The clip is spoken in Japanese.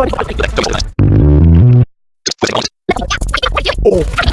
Oh, Oh.